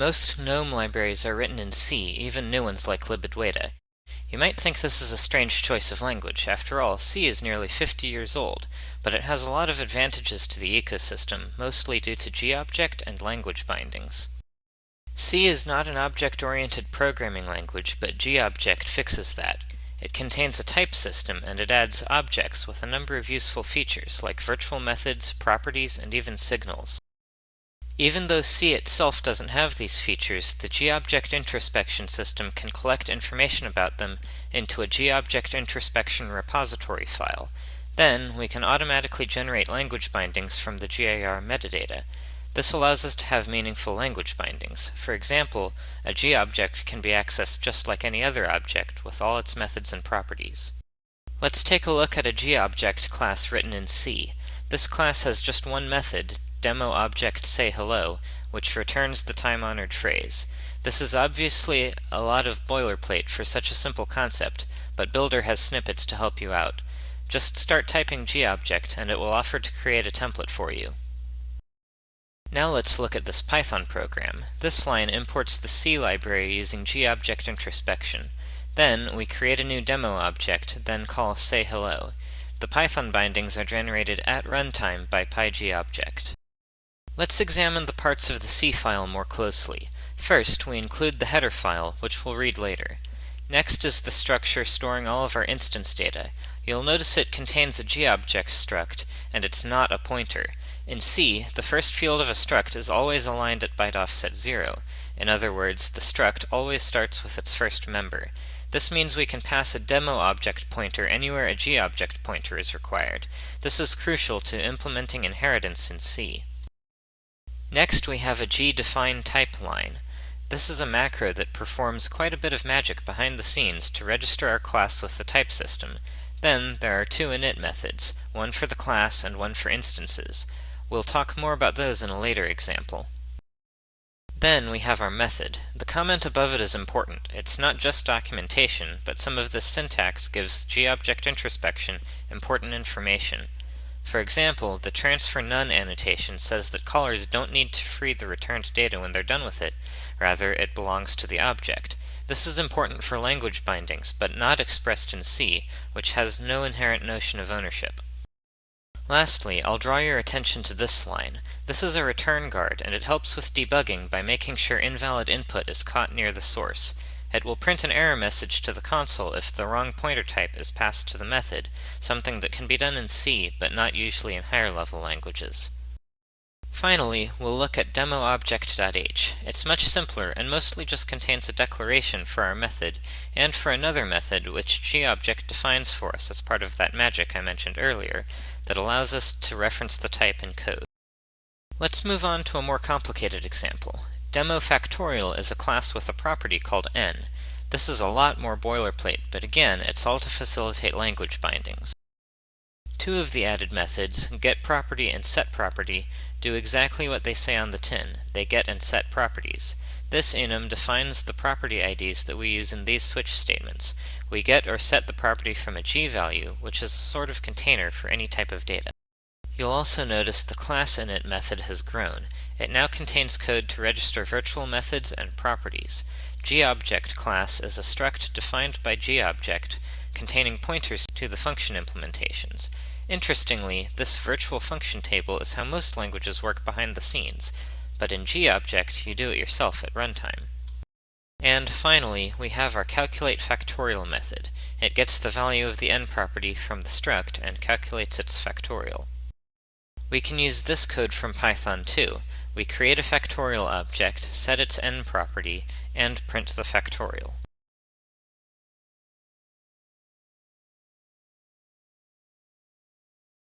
Most GNOME libraries are written in C, even new ones like libadwaita. You might think this is a strange choice of language. After all, C is nearly 50 years old, but it has a lot of advantages to the ecosystem, mostly due to GObject and language bindings. C is not an object-oriented programming language, but GObject fixes that. It contains a type system, and it adds objects with a number of useful features, like virtual methods, properties, and even signals. Even though C itself doesn't have these features, the GObject introspection system can collect information about them into a GObject introspection repository file. Then, we can automatically generate language bindings from the GIR metadata. This allows us to have meaningful language bindings. For example, a GObject can be accessed just like any other object, with all its methods and properties. Let's take a look at a GObject class written in C. This class has just one method, demo object say hello, which returns the time-honored phrase. This is obviously a lot of boilerplate for such a simple concept, but Builder has snippets to help you out. Just start typing GObject and it will offer to create a template for you. Now let's look at this Python program. This line imports the C library using GObject introspection. Then, we create a new demo object, then call say hello. The Python bindings are generated at runtime by PyGObject. Let's examine the parts of the C file more closely. First, we include the header file, which we'll read later. Next is the structure storing all of our instance data. You'll notice it contains a GObject struct, and it's not a pointer. In C, the first field of a struct is always aligned at byte offset 0. In other words, the struct always starts with its first member. This means we can pass a demo object pointer anywhere a GObject pointer is required. This is crucial to implementing inheritance in C. Next we have a gdefine type line. This is a macro that performs quite a bit of magic behind the scenes to register our class with the type system. Then there are two init methods, one for the class and one for instances. We'll talk more about those in a later example. Then we have our method. The comment above it is important. It's not just documentation, but some of this syntax gives GObject introspection important information. For example, the transfer none annotation says that callers don't need to free the returned data when they're done with it, rather it belongs to the object. This is important for language bindings, but not expressed in C, which has no inherent notion of ownership. Lastly, I'll draw your attention to this line. This is a return guard, and it helps with debugging by making sure invalid input is caught near the source. It will print an error message to the console if the wrong pointer type is passed to the method, something that can be done in C, but not usually in higher level languages. Finally, we'll look at demoobject.h. It's much simpler and mostly just contains a declaration for our method, and for another method which GObject defines for us as part of that magic I mentioned earlier, that allows us to reference the type in code. Let's move on to a more complicated example. Demo factorial is a class with a property called n. This is a lot more boilerplate, but again, it's all to facilitate language bindings. Two of the added methods, getProperty and setProperty, do exactly what they say on the tin. They get and set properties. This enum defines the property IDs that we use in these switch statements. We get or set the property from a g value, which is a sort of container for any type of data. You'll also notice the class init method has grown. It now contains code to register virtual methods and properties. GObject class is a struct defined by GObject containing pointers to the function implementations. Interestingly, this virtual function table is how most languages work behind the scenes, but in GObject you do it yourself at runtime. And finally, we have our calculate factorial method. It gets the value of the n property from the struct and calculates its factorial. We can use this code from Python too. We create a factorial object, set its n property, and print the factorial.